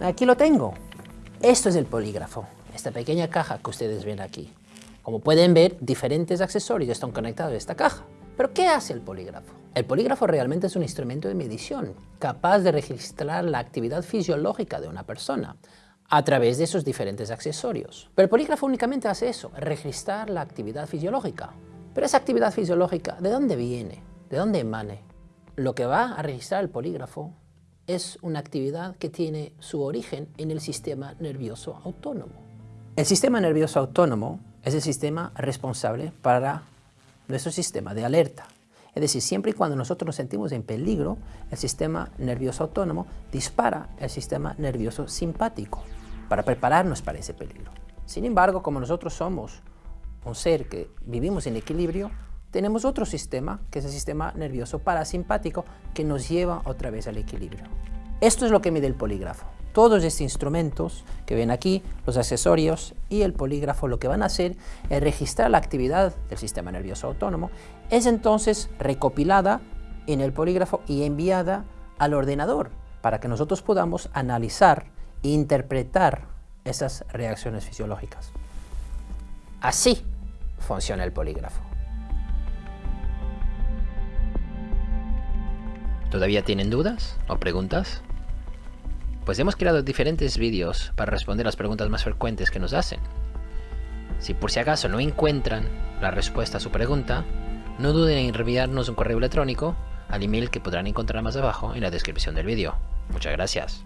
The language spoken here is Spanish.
Aquí lo tengo. Esto es el polígrafo, esta pequeña caja que ustedes ven aquí. Como pueden ver, diferentes accesorios están conectados a esta caja. ¿Pero qué hace el polígrafo? El polígrafo realmente es un instrumento de medición, capaz de registrar la actividad fisiológica de una persona a través de esos diferentes accesorios. Pero el polígrafo únicamente hace eso, registrar la actividad fisiológica. Pero esa actividad fisiológica, ¿de dónde viene? ¿De dónde emane? Lo que va a registrar el polígrafo es una actividad que tiene su origen en el sistema nervioso autónomo. El sistema nervioso autónomo es el sistema responsable para nuestro sistema de alerta. Es decir, siempre y cuando nosotros nos sentimos en peligro, el sistema nervioso autónomo dispara el sistema nervioso simpático para prepararnos para ese peligro. Sin embargo, como nosotros somos un ser que vivimos en equilibrio, tenemos otro sistema, que es el sistema nervioso parasimpático, que nos lleva otra vez al equilibrio. Esto es lo que mide el polígrafo. Todos estos instrumentos que ven aquí, los accesorios y el polígrafo, lo que van a hacer es registrar la actividad del sistema nervioso autónomo, es entonces recopilada en el polígrafo y enviada al ordenador para que nosotros podamos analizar e interpretar esas reacciones fisiológicas. Así funciona el polígrafo. ¿Todavía tienen dudas o preguntas? Pues hemos creado diferentes vídeos para responder las preguntas más frecuentes que nos hacen. Si por si acaso no encuentran la respuesta a su pregunta, no duden en enviarnos un correo electrónico al email que podrán encontrar más abajo en la descripción del vídeo. Muchas gracias.